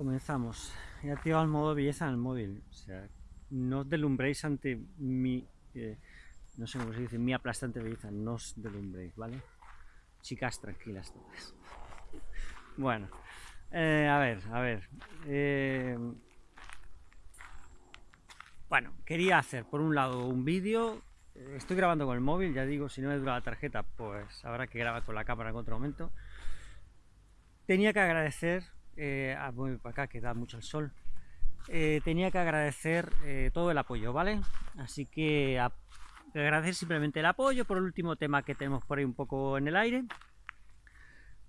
Comenzamos. He activado el modo belleza en el móvil. O sea, no os delumbréis ante mi... Eh, no sé cómo se dice, mi aplastante belleza. No os delumbréis, ¿vale? Chicas tranquilas todas. Bueno, eh, a ver, a ver. Eh, bueno, quería hacer por un lado un vídeo. Estoy grabando con el móvil, ya digo, si no me dura la tarjeta, pues habrá que grabar con la cámara en otro momento. Tenía que agradecer eh, ah, voy para acá que da mucho el sol, eh, tenía que agradecer eh, todo el apoyo, ¿vale? Así que agradecer simplemente el apoyo por el último tema que tenemos por ahí un poco en el aire.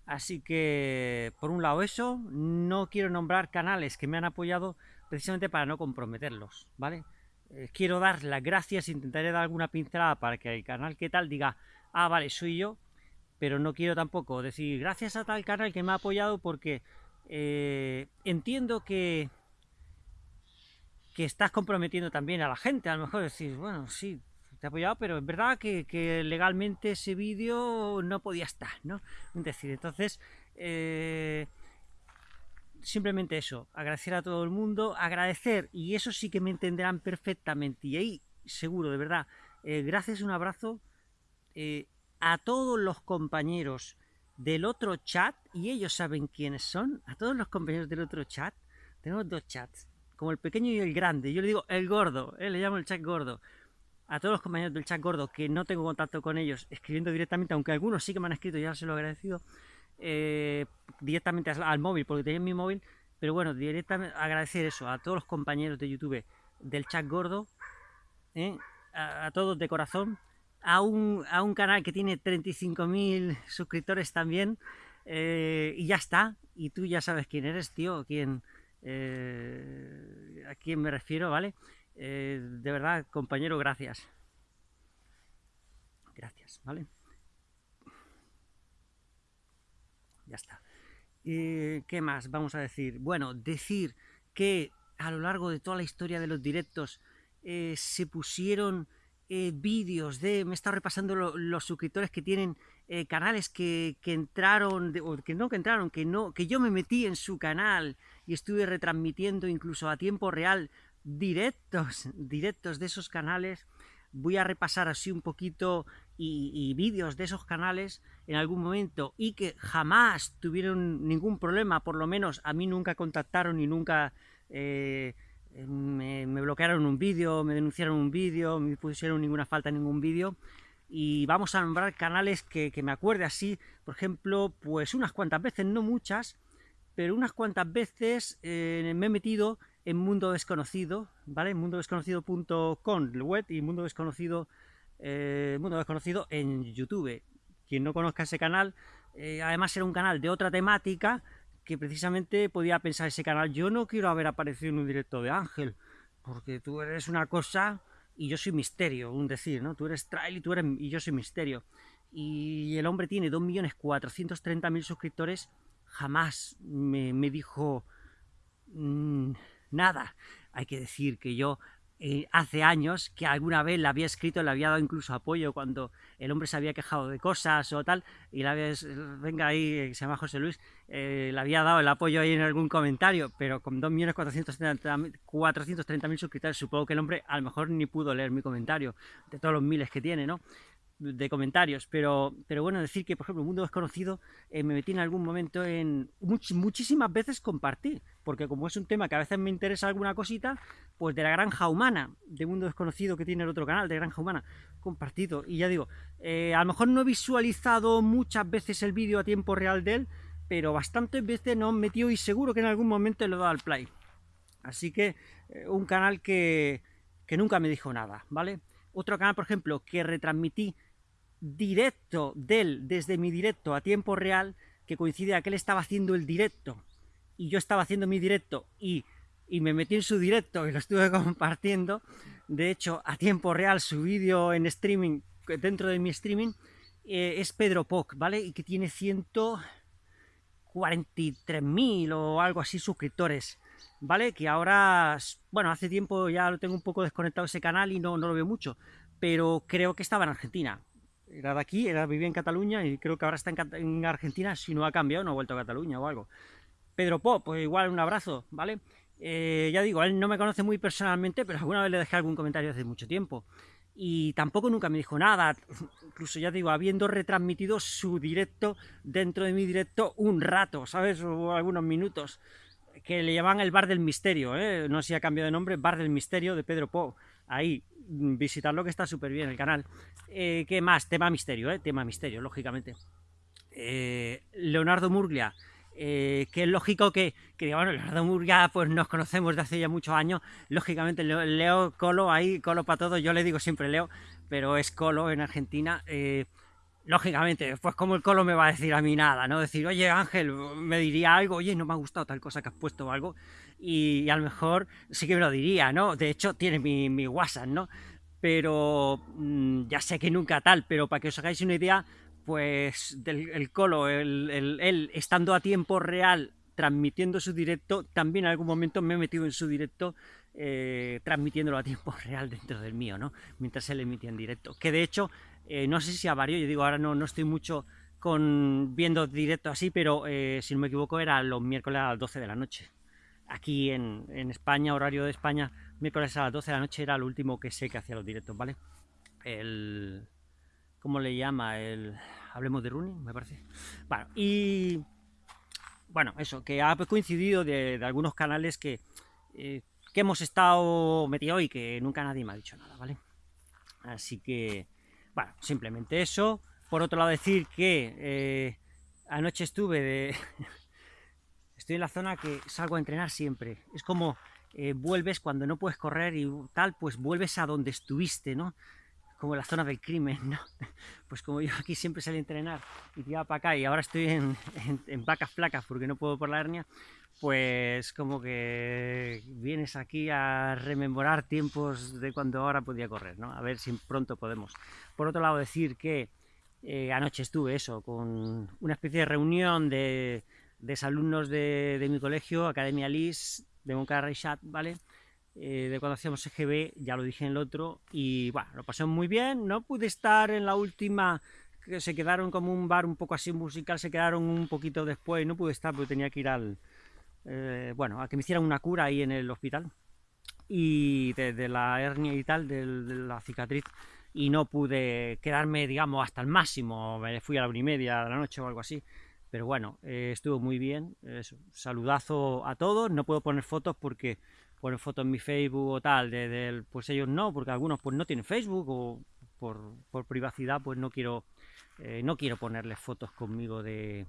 Así que, por un lado eso, no quiero nombrar canales que me han apoyado precisamente para no comprometerlos, ¿vale? Eh, quiero dar las gracias, intentaré dar alguna pincelada para que el canal que tal diga, ah, vale, soy yo, pero no quiero tampoco decir gracias a tal canal que me ha apoyado porque eh, entiendo que, que estás comprometiendo también a la gente, a lo mejor decir, bueno, sí, te he apoyado, pero es verdad que, legalmente ese vídeo no podía estar, ¿no? Es decir, entonces, eh, simplemente eso, agradecer a todo el mundo, agradecer, y eso sí que me entenderán perfectamente, y ahí seguro, de verdad, eh, gracias, un abrazo a todos los compañeros del otro chat, y ellos saben quiénes son, a todos los compañeros del otro chat, tenemos dos chats, como el pequeño y el grande, yo le digo el gordo, eh, le llamo el chat gordo, a todos los compañeros del chat gordo que no tengo contacto con ellos, escribiendo directamente, aunque algunos sí que me han escrito, ya se lo he agradecido, eh, directamente al, móvil, porque tenía mi móvil, pero bueno, directamente agradecer eso a todos los compañeros de YouTube del chat gordo, eh, a todos de corazón, a un, a un canal que tiene 35.000 suscriptores también eh, y ya está. Y tú ya sabes quién eres, tío, quién, eh, a quién me refiero, ¿vale? Eh, de verdad, compañero, gracias. Gracias, ¿vale? Ya está. ¿Qué más vamos a decir? Bueno, decir que a lo largo de toda la historia de los directos se pusieron eh, vídeos de... Me he estado repasando los suscriptores que tienen eh, canales que, entraron, o que no que entraron, que no que yo me metí en su canal y estuve retransmitiendo incluso a tiempo real directos, directos de esos canales. Voy a repasar así un poquito y, vídeos de esos canales en algún momento y que jamás tuvieron ningún problema, por lo menos a mí nunca contactaron y nunca... Eh, eh, me, bloquearon un vídeo, me denunciaron un vídeo, me pusieron ninguna falta en ningún vídeo y vamos a nombrar canales que, me acuerde así, por ejemplo, pues unas cuantas veces, no muchas, pero unas cuantas veces eh, me he metido en Mundo Desconocido, ¿vale? mundodesconocido.com, el web, y Mundo Desconocido, eh, Mundo Desconocido en YouTube. Quien no conozca ese canal, además era un canal de otra temática, que precisamente podía pensar ese canal, yo no quiero haber aparecido en un directo de Ángel, porque tú eres una cosa y yo soy misterio, un decir, ¿no? Tú eres trail y, tú eres, y yo soy misterio. Y el hombre tiene 2.430.000 suscriptores, jamás me, dijo mm, nada. Hay que decir que yo eh, hace años que alguna vez le había escrito, le había dado incluso apoyo cuando el hombre se había quejado de cosas o tal, y le había, venga ahí, eh, se llama José Luis, eh, le había dado el apoyo ahí en algún comentario, pero con 2.430.000 suscriptores, supongo que el hombre a lo mejor ni pudo leer mi comentario, de todos los miles que tiene, ¿no? De comentarios, pero, pero bueno, decir que, por ejemplo, Mundo Desconocido eh, me metí en algún momento en... muchísimas veces compartí, porque como es un tema que a veces me interesa alguna cosita, pues de la Granja Humana, de Mundo Desconocido que tiene el otro canal, de Granja Humana, compartido. Y ya digo, eh, a lo mejor no he visualizado muchas veces el vídeo a tiempo real de él, pero bastantes veces no he metido y seguro que en algún momento le he dado al play. Así que eh, un canal que, que nunca me dijo nada, ¿vale? Otro canal, por ejemplo, que retransmití directo de él, desde mi directo a tiempo real, que coincide a que él estaba haciendo el directo y yo estaba haciendo mi directo y, me metí en su directo y lo estuve compartiendo. De hecho, a tiempo real su vídeo en streaming, dentro de mi streaming, eh, es Pedro Poc, ¿vale? Y que tiene 143.000 o algo así suscriptores, ¿vale? Que ahora, bueno, hace tiempo ya lo tengo un poco desconectado ese canal y no, no lo veo mucho, pero creo que estaba en Argentina era de aquí, era, vivía en Cataluña y creo que ahora está en, Argentina, si no ha cambiado, no ha vuelto a Cataluña o algo. Pedro Pop, pues igual un abrazo, ¿vale? Eh, ya digo, él no me conoce muy personalmente, pero alguna vez le dejé algún comentario hace mucho tiempo. Y tampoco nunca me dijo nada, incluso ya digo, habiendo retransmitido su directo dentro de mi directo un rato, ¿sabes? O algunos minutos, que le llamaban el Bar del Misterio, ¿eh? No sé si ha cambiado de nombre, Bar del Misterio de Pedro Po. Ahí, visitarlo que está súper bien el canal. Eh, ¿Qué más? Tema misterio, ¿eh? Tema misterio, lógicamente. Eh, Leonardo Murglia, eh, que es lógico que, que bueno, Leonardo Murga pues nos conocemos de hace ya muchos años, lógicamente Leo, Colo ahí, Colo para todos, yo le digo siempre Leo, pero es Colo en Argentina, lógicamente, pues como el Colo me va a decir a mí nada, ¿no? Decir, oye Ángel, me diría algo, oye, no me ha gustado tal cosa que has puesto o algo, y, a lo mejor sí que me lo diría, ¿no? De hecho, tiene mi, mi WhatsApp, ¿no? Pero mm, ya sé que nunca tal, pero para que os hagáis una idea, pues del el Colo, él estando a tiempo real transmitiendo su directo, también en algún momento me he metido en su directo eh, transmitiéndolo a tiempo real dentro del mío, ¿no? Mientras él emitía en directo. Que de hecho, eh, no sé si a varios, yo digo, ahora no, no estoy mucho con viendo directo así, pero eh, si no me equivoco era los miércoles a las 12 de la noche. Aquí en, en, España, horario de España, miércoles a las 12 de la noche era el último que sé que hacía los directos, ¿vale? El, ¿Cómo le llama? El, hablemos de running, me parece. Bueno, y bueno, eso, que ha coincidido de, algunos canales que, eh, que hemos estado metidos y que nunca nadie me ha dicho nada, ¿vale? Así que, bueno, simplemente eso. Por otro lado, decir que eh, anoche estuve de... Estoy en la zona que salgo a entrenar siempre. Es como eh, vuelves cuando no puedes correr y tal, pues vuelves a donde estuviste, ¿no? como la zona del crimen, ¿no? Pues como yo aquí siempre salí a entrenar y tiraba para acá y ahora estoy en, vacas flacas porque no puedo por la hernia, pues como que vienes aquí a rememorar tiempos de cuando ahora podía correr, ¿no? A ver si pronto podemos. Por otro lado, decir que eh, anoche estuve eso, con una especie de reunión de, de alumnos de, de, mi colegio, Academia LIS, de Moncada Chat, ¿vale? Eh, de cuando hacíamos EGB, ya lo dije en el otro, y bueno, lo pasé muy bien, no pude estar en la última, que se quedaron como un bar un poco así musical, se quedaron un poquito después, no pude estar porque tenía que ir al, eh, bueno, a que me hicieran una cura ahí en el hospital, y de, la hernia y tal, de, la cicatriz, y no pude quedarme, digamos, hasta el máximo, me fui a la una y media de la noche o algo así, pero bueno, eh, estuvo muy bien, saludazo a todos, no puedo poner fotos porque poner fotos en mi Facebook o tal, de, pues ellos no, porque algunos pues no tienen Facebook o por, privacidad pues no quiero eh, no quiero ponerles fotos conmigo de,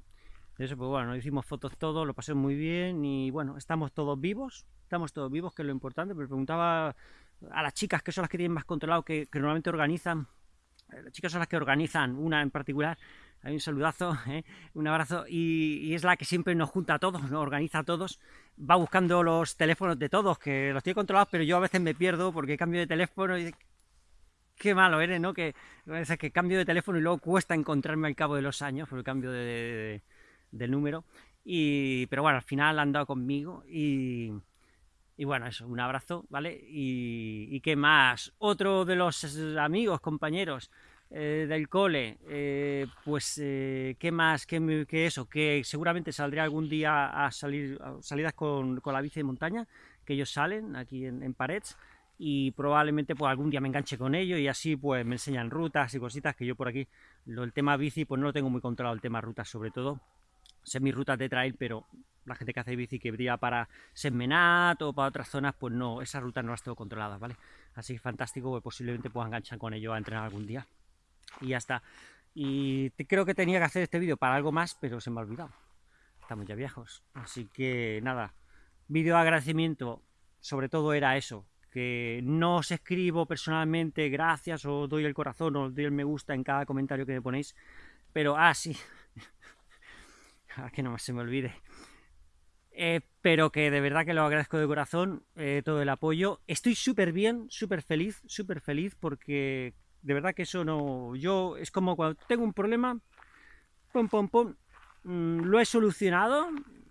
eso, pues bueno, hicimos fotos todos, lo pasé muy bien y bueno, estamos todos vivos, estamos todos vivos, que es lo importante, pero preguntaba a las chicas, que son las que tienen más controlado, que, normalmente organizan, eh, las chicas son las que organizan, una en particular, hay un saludazo, ¿eh? un abrazo, y, es la que siempre nos junta a todos, nos organiza a todos, va buscando los teléfonos de todos, que los tiene controlados, pero yo a veces me pierdo porque cambio de teléfono y qué malo eres, ¿no? Que veces que cambio de teléfono y luego cuesta encontrarme al cabo de los años por el cambio de, del número, y, pero bueno, al final han dado conmigo y... Y bueno, eso, un abrazo, ¿vale? Y, y qué más, otro de los amigos, compañeros, eh, del cole, eh, pues eh, qué más que, eso, que seguramente saldré algún día a salir salidas con, la bici de montaña, que ellos salen aquí en, Parets, y probablemente pues algún día me enganche con ellos y así pues me enseñan rutas y cositas que yo por aquí, lo, el tema bici pues no lo tengo muy controlado, el tema rutas sobre todo, sé mis rutas de trail, pero la gente que hace bici que brilla para Semenat o para otras zonas, pues no, esas rutas no las tengo controladas, ¿vale? Así que fantástico, pues posiblemente pueda enganchar con ellos a entrenar algún día y ya está. Y creo que tenía que hacer este vídeo para algo más, pero se me ha olvidado. Estamos ya viejos. Así que nada, vídeo de agradecimiento, sobre todo era eso, que no os escribo personalmente gracias o doy el corazón o doy el me gusta en cada comentario que me ponéis, pero, ah, sí, a que no se me olvide, eh, pero que de verdad que lo agradezco de corazón, eh, todo el apoyo, estoy súper bien, súper feliz, súper feliz porque de verdad que eso no... Yo, es como cuando tengo un problema, pum, pum, pum, mm, lo he solucionado,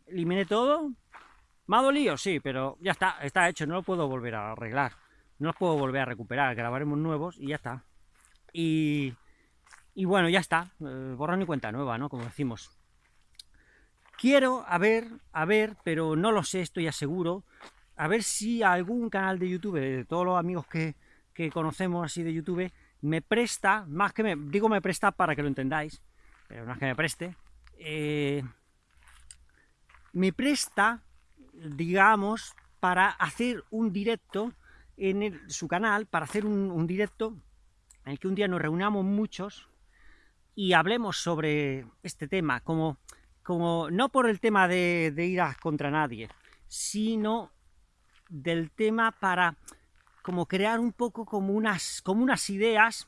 eliminé todo, me ha dolido, sí, pero ya está, está hecho, no lo puedo volver a arreglar, no lo puedo volver a recuperar, grabaremos nuevos y ya está. Y, y bueno, ya está, eh, borrón y cuenta nueva, ¿no? Como decimos. Quiero, a ver, a ver, pero no lo sé, estoy aseguro, a ver si algún canal de YouTube, de todos los amigos que, conocemos así de YouTube, me presta, más que me, digo me presta para que lo entendáis, pero no es que me preste, eh, me presta, digamos, para hacer un directo en su canal, para hacer un, directo en el que un día nos reunamos muchos y hablemos sobre este tema, como, como no por el tema de, ir contra nadie, sino del tema para como crear un poco como unas, como unas ideas,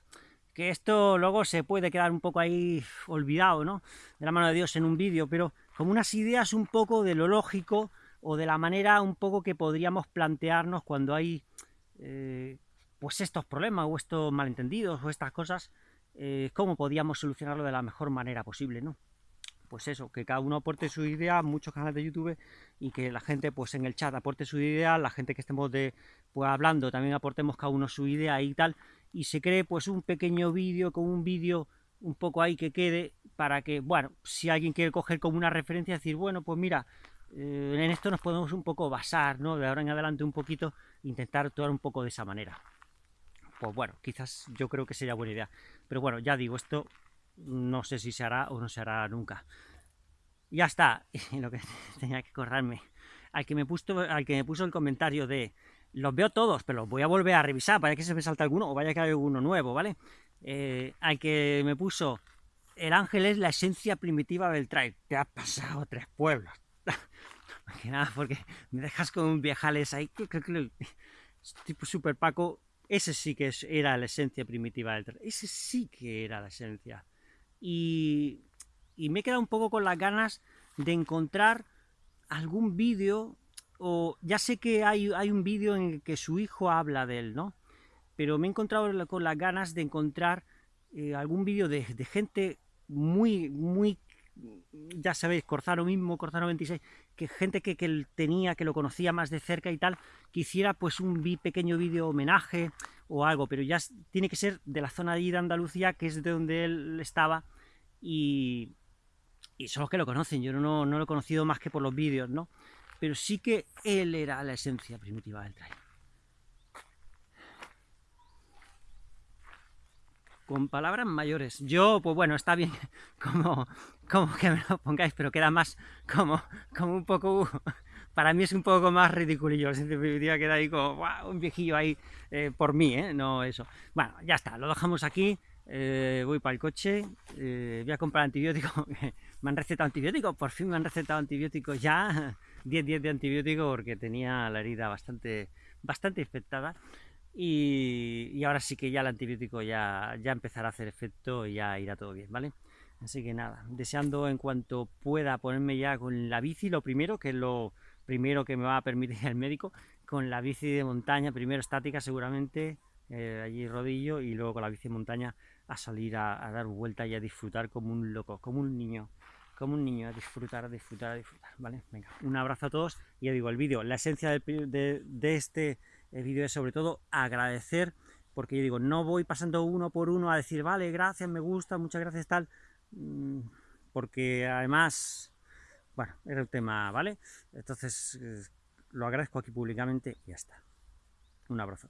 que esto luego se puede quedar un poco ahí olvidado, ¿no? De la mano de Dios en un vídeo, pero como unas ideas un poco de lo lógico o de la manera un poco que podríamos plantearnos cuando hay eh, pues estos problemas o estos malentendidos o estas cosas, eh, cómo podíamos solucionarlo de la mejor manera posible, ¿no? Pues eso, que cada uno aporte su idea, muchos canales de YouTube, y que la gente pues en el chat aporte su idea, la gente que estemos de, pues, hablando también aportemos cada uno su idea y tal, y se cree pues un pequeño vídeo con un vídeo un poco ahí que quede, para que, bueno, si alguien quiere coger como una referencia, decir, bueno, pues mira, eh, en esto nos podemos un poco basar, ¿no? De ahora en adelante un poquito, intentar actuar un poco de esa manera. Pues bueno, quizás yo creo que sería buena idea. Pero bueno, ya digo, esto no sé si se hará o no se hará nunca. Ya está, lo que tenía que acordarme. Al que me puso, al que me puso el comentario de los veo todos, pero los voy a volver a revisar, para que se me salta alguno o vaya que haya alguno nuevo, ¿vale? Eh, al que me puso el ángel es la esencia primitiva del trail. Te ha pasado tres pueblos. que nada, porque me dejas con un viejales ahí. Tipo super Paco. Ese sí que era la esencia primitiva del trail. Ese sí que era la esencia y, me he quedado un poco con las ganas de encontrar algún vídeo, o ya sé que hay, un vídeo en el que su hijo habla de él, ¿no? Pero me he encontrado con las ganas de encontrar eh, algún vídeo de, gente muy, muy, ya sabéis, Corzaro mismo, Corzaro 26, que gente que, que él tenía, que lo conocía más de cerca y tal, que hiciera pues un pequeño vídeo homenaje o algo, pero ya tiene que ser de la zona de Andalucía, que es de donde él estaba, y, son los que lo conocen, yo no, lo he conocido más que por los vídeos, ¿no? Pero sí que él era la esencia primitiva del trail. Con palabras mayores. Yo, pues bueno, está bien como, como que me lo pongáis, pero queda más como, como un poco... Para mí es un poco más ridiculillo, esencia primitiva queda ahí como un viejillo ahí eh, por mí, ¿eh? No eso. Bueno, ya está, lo dejamos aquí. Eh, voy para el coche, voy a comprar antibiótico, me han recetado antibióticos, por fin me han recetado antibióticos ya, 10 días de antibiótico porque tenía la herida bastante, bastante infectada y, ahora sí que ya el antibiótico ya, ya empezará a hacer efecto y ya irá todo bien, ¿vale? Así que nada, deseando en cuanto pueda ponerme ya con la bici, lo primero, que es lo primero que me va a permitir el médico, con la bici de montaña, primero estática seguramente, eh, allí rodillo y luego con la bici de montaña a salir a, dar vuelta y a disfrutar como un loco, como un niño, como un niño, a disfrutar, a disfrutar, a disfrutar, ¿vale? Venga, un abrazo a todos y ya digo, el vídeo, la esencia de, este eh, vídeo es sobre todo agradecer, porque yo digo, no voy pasando uno por uno a decir, vale, gracias, me gusta, muchas gracias, tal, mm, porque además, bueno, era el tema, ¿vale? Entonces, eh, lo agradezco aquí públicamente y ya está. Un abrazo.